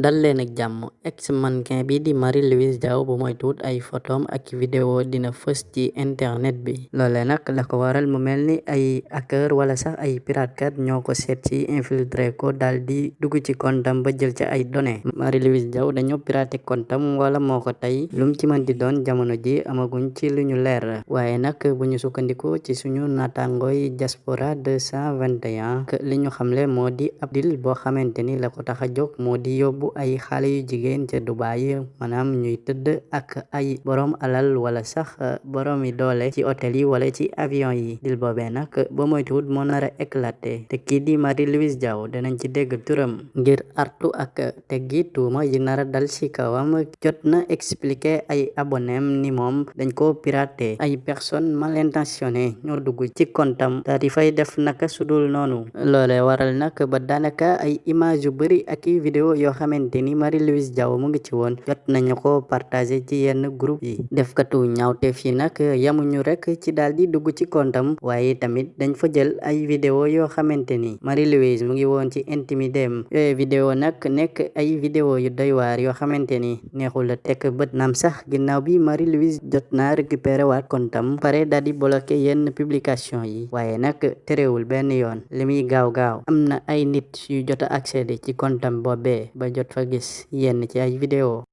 dal leen ak jàmm ex mannequin bi di Marie Louise Diaw bu moytuwut ay photom ak vidéo dina fës ci internet bi. Loole nag la ko waral mu mel ni ay hacker wala sax ay piratekat ñoo ko seet ci infiltré ko dal di ci kontam ba jël ca ay données Marie Louise Diaw dañoo piraté kontam wala moo ko tey lum ci mën di doon jamono ji amaguñ ci lu ñu leer. Waaye nag bu ñu sukkandiko ci suñu naataangooy diaspora 221 que li ñu xamle moo di ab dil boo xamante ni la ko tax a jóg moo di yóbbu ay xale yu jigéen ca Dubai maanaam ñuy tëdd ak ay borom alal wala sax borom yi doole ci hôtel yi wala ci avion yi dil boobee nag ba moytuwut te kii di Marie Louise Diaw danañ ci dégg turam ngir artu ak teggi tuuma yi nar a dal ci kawam jot na expliqué ay abonem ni moom dañ ko piraté ay personnes mal intentionnées ñoo dugg ci kontam daal di fay def naka sudul noonu loole waral nag ba daanaka ay image yu bari ak i vidéo yoo xamante ni Marie Louise Diaw mu ngi ci woon jot nañu ko partagé ci yenn groupe yi defkatu ñaawteef yi nag rek ci di dugg ci kontam waaye tamit dañ fa jël ay vidéo yoo xamante ni. Marie Louise mu ngi woon ci intimidem. Yooyu vidéo nag nekk ay vidéo yu doy waar yoo xamante ni. Neexul a tekk bët naam sax. Bi Marie Louise jot naa récupéré waat kontam. Pare daal di bloqué yenn publication yi. Waaye nag terewul benn yoon. Li muy gaaw gaaw am na ay nit yu jot a accéder ci kontam boobee ba jot fa gis yenn ci ay vidéo